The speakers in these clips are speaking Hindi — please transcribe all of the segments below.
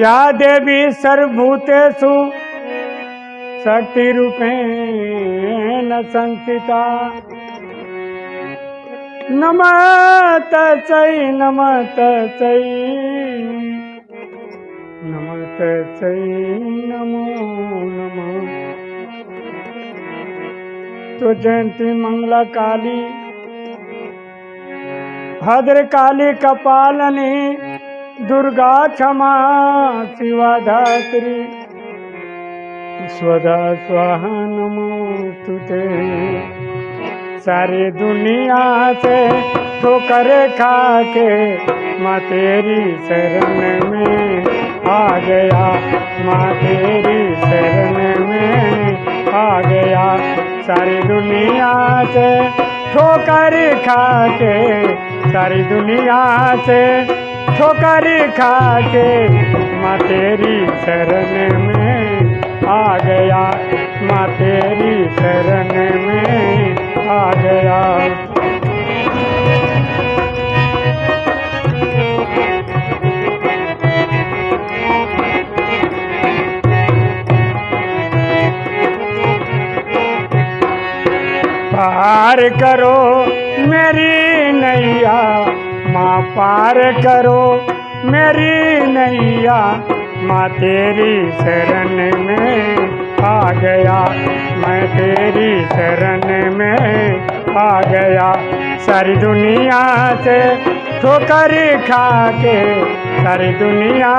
या देवी सर्वभूतेषु शक्तिरूपेण संस्थिता। नमः तस्यै नमः तस्यै नमः तस्यै नमो, नमः। तो जयंती मंगला काली भद्र काली कपालनी दुर्गा क्षमा शिवा धात्री स्वदा स्वाहा नमोस्तुते सारी दुनिया से ठोकर खा के माँ तेरी शरण में आ गया। माँ तेरी शरण में आ गया। सारी दुनिया से ठोकर खा के सारी दुनिया से ठोकर खा के माँ तेरी शरण में आ गया। माँ तेरी शरण में आ गया। पार करो मेरी पार करो, मेरी नैया। माँ तेरी शरण में आ गया। मैं तेरी शरण में आ गया। सारी दुनिया से ठोकर खा के सारी दुनिया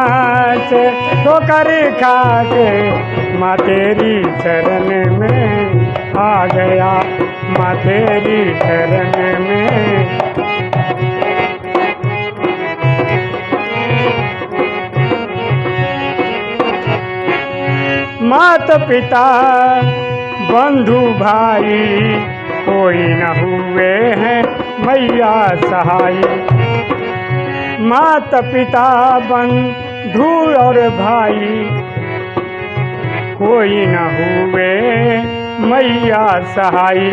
से ठोकर खा के माँ तेरी शरण में आ गया। माँ तेरी शरण में मात पिता, बंधु भाई, कोई न हुए हैं मैया सहाय। मात पिता, बंधु और भाई, कोई न हुए मैया सहाय।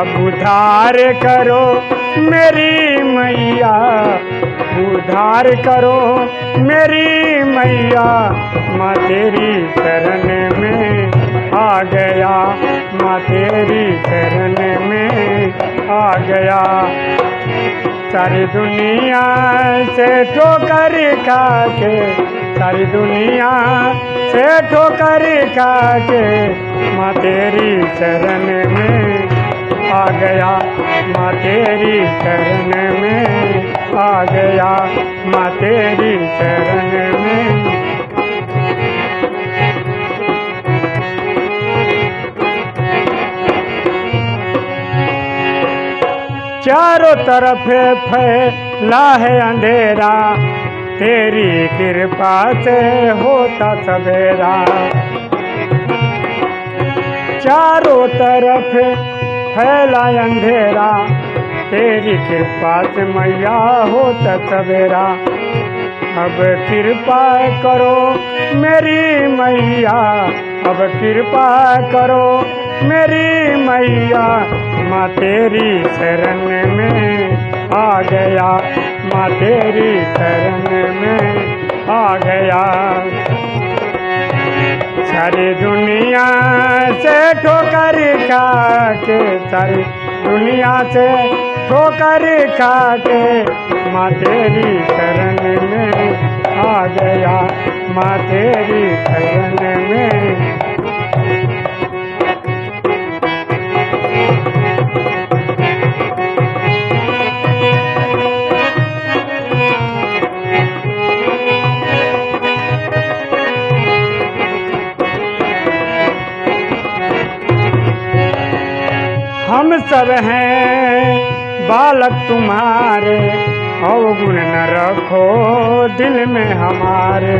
अब उधार करो मेरी मैया, उधार करो मेरी मैया। माँ तेरी शरण में आ गया। माँ तेरी शरण में आ गया। सारी दुनिया से ठोकर खा के सारी दुनिया से ठोकर खा के माँ तेरी शरण में आ गया। माँ तेरी शरण में आ गया। माँ तेरी शरण में चारों तरफ़ फैला है अंधेरा। तेरी कृपा से होता सवेरा। चारों तरफ़ फैला अंधेरा। तेरी कृपा से मैया होता सवेरा। अब कृपा करो मेरी मैया। अब कृपा करो मेरी मैया, माँ तेरी शरण में आ गया। माँ तेरी शरण में आ गया। सारी दुनिया से ठोकर खा के सारी दुनिया से ठोकर खा के माँ तेरी शरण में आ गया। माँ तेरी शरण में सब हैं। बालक तुम्हारे अवगुण न रखो दिल में हमारे।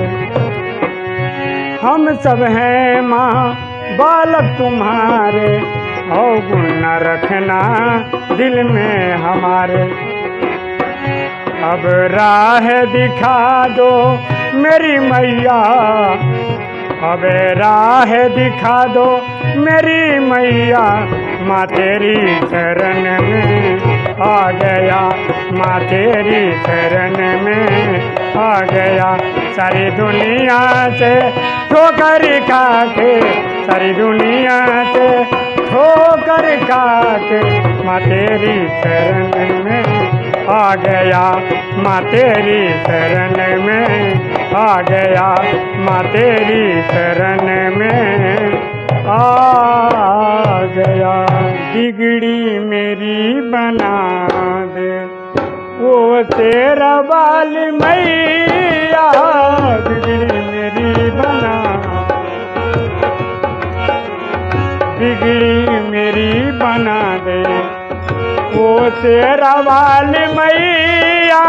हम सब हैं माँ, बालक तुम्हारे अवगुण न रखना दिल में हमारे। अब राह दिखा दो मेरी मैया, अब राह दिखा दो मेरी मैया। माँ तेरी शरण में आ गया। माँ तेरी शरण में आ गया। सारी दुनिया से ठोकर खा सारी दुनिया से ठोकर खा माँ तेरी शरण में आ गया। माँ तेरी शरण में आ गया। माँ तेरी शरण में आ गया। बिगड़ी मेरी बना दे। वो तेरा बाल मैया, बिगड़ी मेरी बना बिगड़ी मेरी बना दे। वो तेरा बाल मैया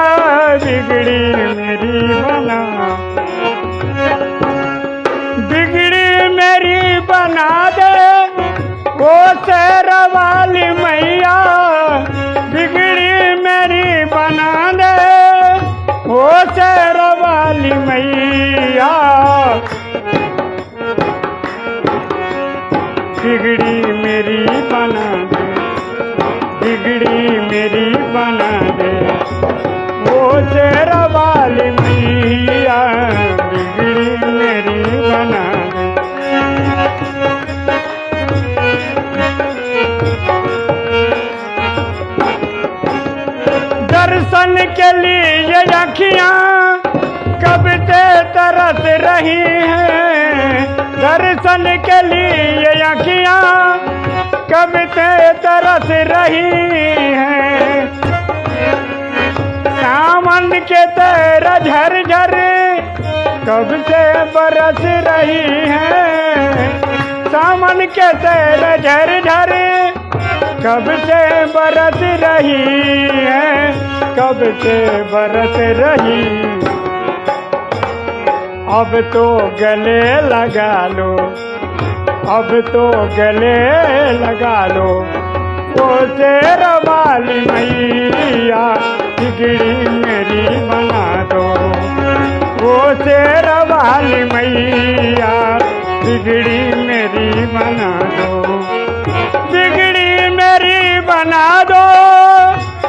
के लिए अखियाँ कब से तरस रही हैं। दर्शन के लिए अखियाँ कब से तरस रही हैं। सावन के तेरा झर, कब से बरस रही हैं। सावन के तेरा झर, कब से बरस रही है। कब से बरस रही? अब तो गले लगा लो, अब तो गले लगा लो। वो तेरा वाली मैया, बिगड़ी मेरी बना दो। वो तेरा वाली मैया, बिगड़ी मेरी बना दो। बिगड़ी मेरी बना दो।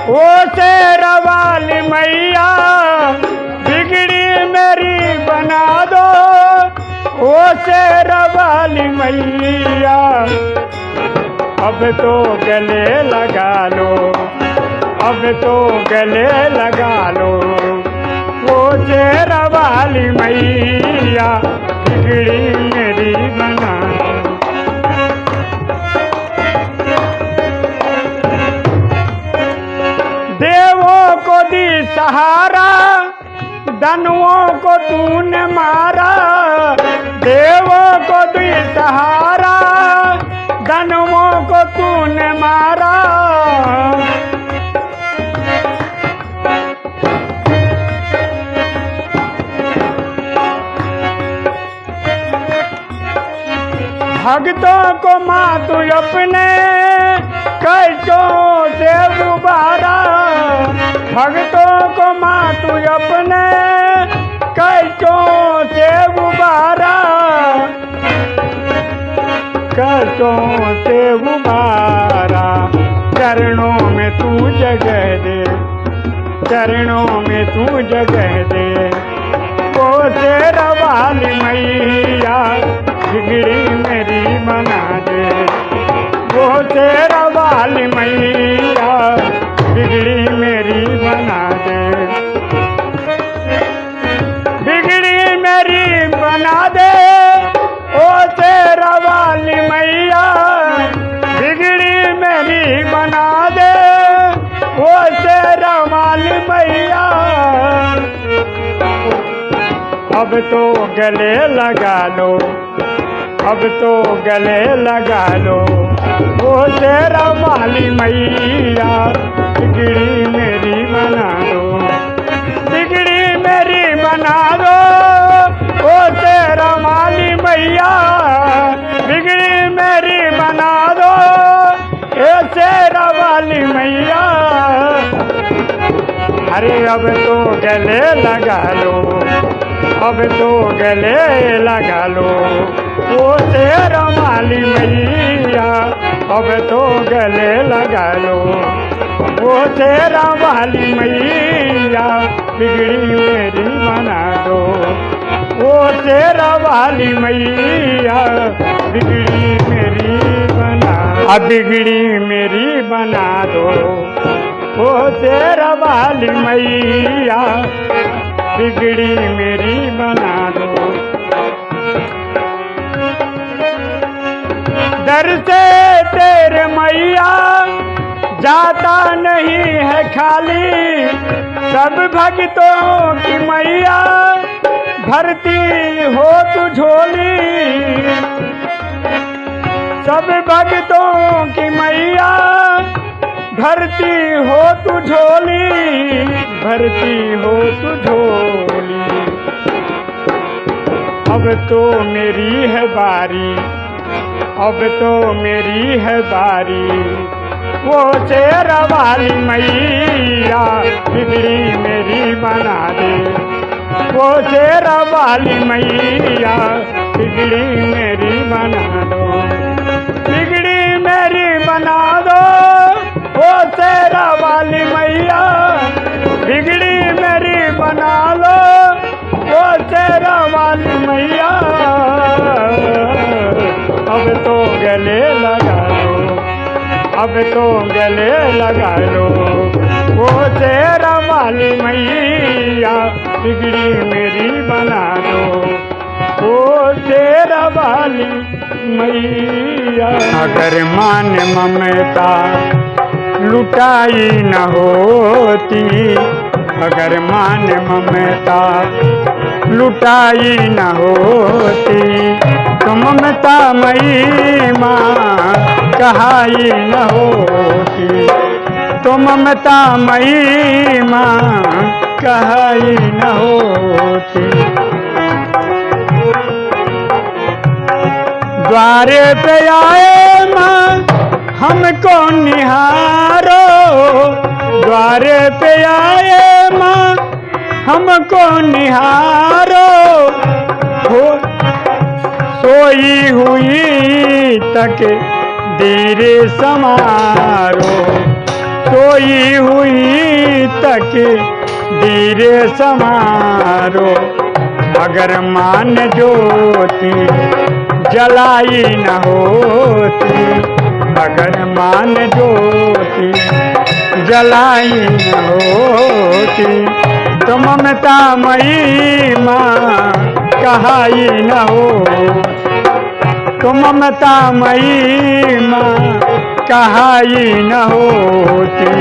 वो तेरा वाली मैया, बिगड़ी मेरी बना दो। वो तेरा वाली मैया, अब तो गले लगा लो, अब तो गले लगा लो। वो तेरा वाली मैया, बिगड़ी मेरी बना दनुओं को तूने मारा, देवों को दी सहारा दनुओं को तूने मारा। भक्तों को माँ तू अपने, कष्टों से उबारा भक्तों को माँ तू अपने कष्टों से उबारा। कष्टों से उबारा। चरणों में तू जगह दे। चरणों में तू जगह दे। वो तेरा वाली मैया, बिगड़ी मेरी मना दे। वो तेरा वाली मैया तो गले लगा लो। वो तेरा माली मैया बिगड़ी मेरी बना दो। बिगड़ी मेरी बना दो। वो तेरा माली मैया बिगड़ी मेरी बना दो। ए तेरा वाली मैया। अरे अब तो गले लगा लो, अब तो गले लगा लो। वो तेरा माली मैया, अब तो गले लगा लो। वो तेरा वाली मैया, बिगड़ी मेरी बना दो। वो तेरा वाली मैया, बिगड़ी मेरी बना अब बिगड़ी मेरी बना दो। वो तेरा वाली मैया, बिगड़ी मेरी बना दो। तेरे मैया, जाता नहीं है खाली। सब भक्तों की मैया, भरती हो तू झोली। सब भक्तों की मैया, भरती हो तू झोली। भरती हो तू झोली। अब तो मेरी है बारी। अब तो मेरी है बारी। वो शेरा वाली मैया बिगड़ी मेरी बना दे। वो शेरा वाली मैया बिगड़ी मेरी बना दो। बिगड़ी मेरी बना दो। वो शेरा वाली मैया बिगड़ी मेरी बना लो वो शेरा वाली मैया अब तो गले लगा लो। अब तो गले लगा लो। वो तेरा वाली मैया बिगड़ी मेरी बना दो वो तेरा वाली मैया अगर मान ममता लुटाई न होती, अगर मान ममता लुटाई न होती तो ममता मई माँ, कहाई न होती। तो ममता मई माँ, कहाई न होती। द्वारे पे आए माँ, हमको निहारो। द्वारे पे आए माँ, हमको निहारो। हो सोई हुई तक धीरे समारो सोई हुई तक धीरे समारो अगर मान ज्योति जलाई न होती। अगर मान ज्योति जलाई न होती। तो ममता मई माँ कहाई न हो तो ममता मई माँ कहाई न होती।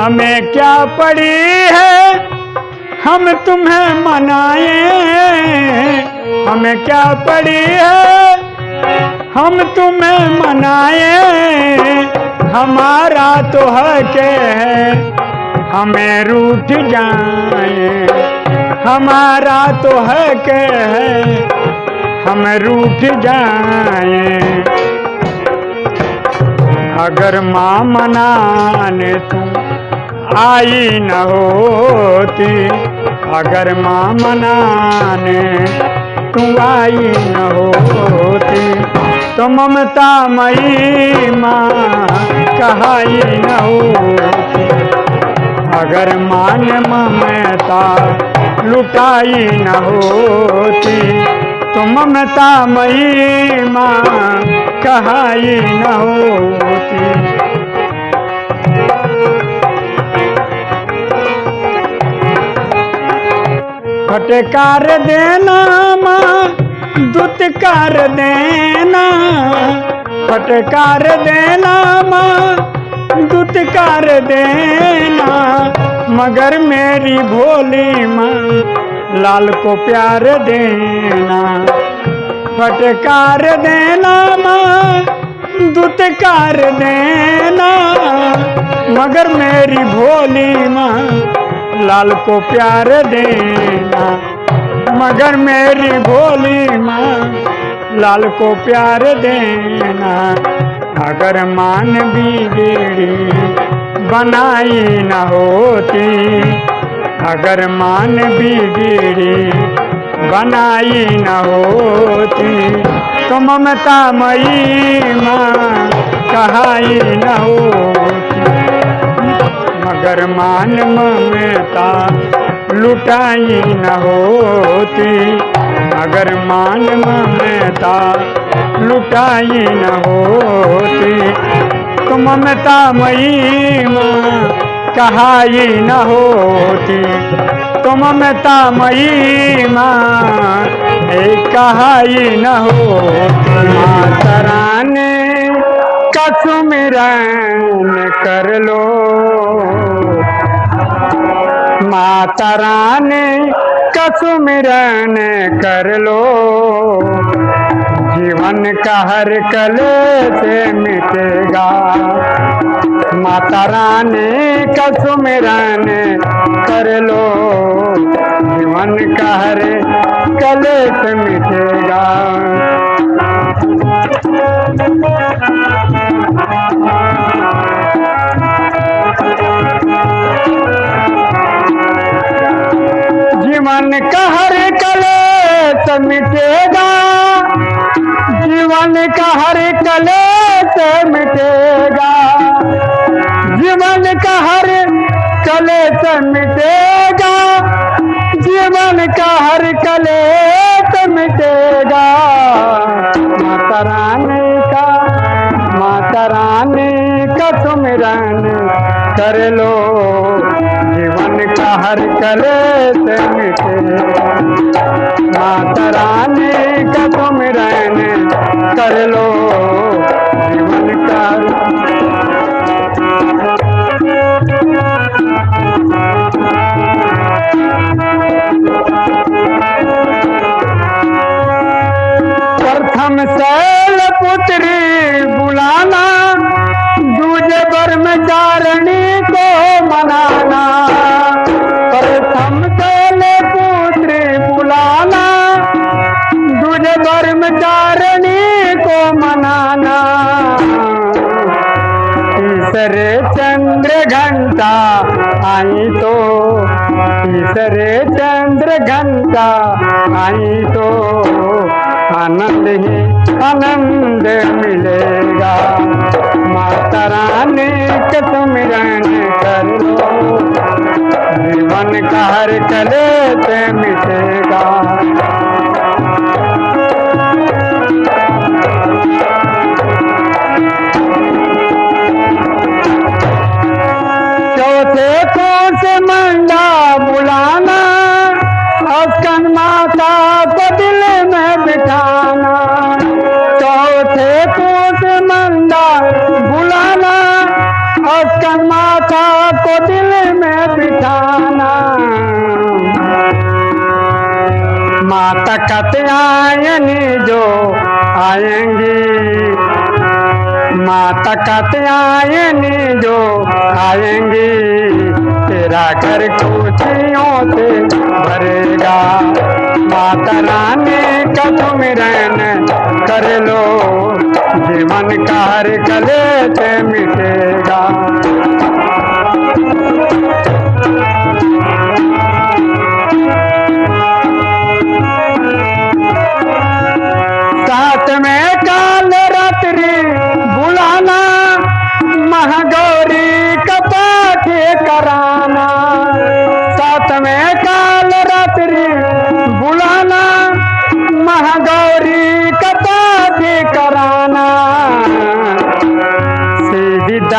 हमें क्या पड़ी है? हम तुम्हें मनाए। हमें क्या पड़ी है? हम तुम्हें मनाए, हमारा तो हक है, हमें रूठ जाए, हमारा तो हक है, हम रूठ जाए। अगर माँ मनाने तुम आई न होती, अगर माँ मनाने तू आई न होती। तो ममता मई माँ कहाई न होती। अगर मान ममता लुटाई न होती तो ममता मई माँ कहाई न होती। फटकार देना, माँ, दुत्कार देना। फटकार देना, माँ, दुत्कार देना। मगर मेरी भोली माँ, लाल को प्यार देना। फटकार देना, माँ, दुत्कार देना। मगर मेरी भोली माँ लाल को प्यार देना, मगर मेरी भोली माँ लाल को प्यार देना, अगर मान बिगड़ी बनाई न होती, अगर मान बिगड़ी बनाई न होती तो ममता मई माँ कहाई न होती। मगर मान ममता लुटाई न होती। मगर मान ममता लुटाई न होती। तो ममता मई माँ कहाई न होती। तो ममता मई कहाई न होती। माता रानी कसुमिरन कर लो। माता रानी कसुमिरन कर लो। जीवन का हर कले से मिटेगा। माता रानी कसुमिरन कर लो। जीवन का हर कले से मिटेगा। जीवन का हर कलेश मिटेगा जीवन का हर कलेश मिटेगा जीवन का हर कलेश मिटेगा जीवन का हर कलेश मिटेगा माता रानी का, माता रानी का सुमिरन कर लो। जीवन का हर कलेश मिटेगा माता रानी का सुमिरन कर लो। जीवन का प्रथम शैल पुत्री बुलाना, दूजे ब्रह्मचारिणी को मनाना प्रथम शैल पुत्री बुलाना दूजे ब्रह्मचारिणी को मनाना। तीसरे चंद्र घंटा आई तो तीसरे चंद्र घंटा आई तो। आनंद ही आनंद मिलेगा। माता रानी के सुमिरन कर लो। जीवन का हर कले से मिटेगा। माता कत्यायनी जो आएँगी। माता कत्यायनी जो आएँगी। तेरा घर खुशियों से भरेगा। माता रानी का सुमिरन कर लो। जीवन का हर कले से मिटेगा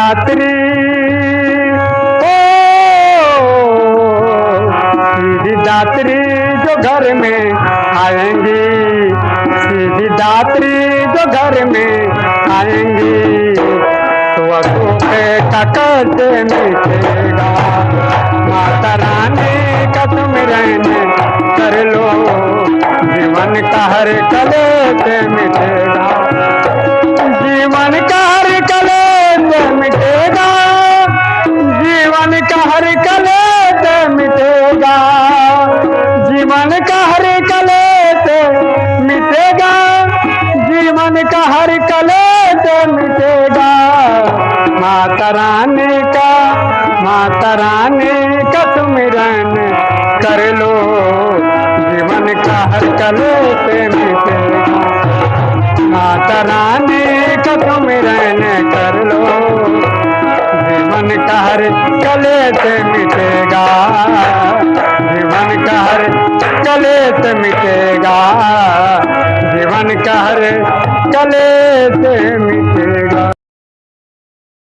दात्री ओ, सीधी दात्री जो घर में आएँगी। सीधी दात्री जो घर में आएँगी। तो अशोक का मिटेगा माता रानी का तुम रहने कर लो। जीवन का हर कले से मिटेगा जीवन का जीवन का हर कले से मिटेगा, जीवन का हर कले से मिटेगा। माता रानी का, माता रानी का सुमिरन कर लो, जीवन का हर कले से मिटेगा। माता रानी का सुमिरन कर लो, जीवन का हर कले से मिटेगा। जीवन का हर कले से मिटेगा। जीवन का हर कले से मिटेगा।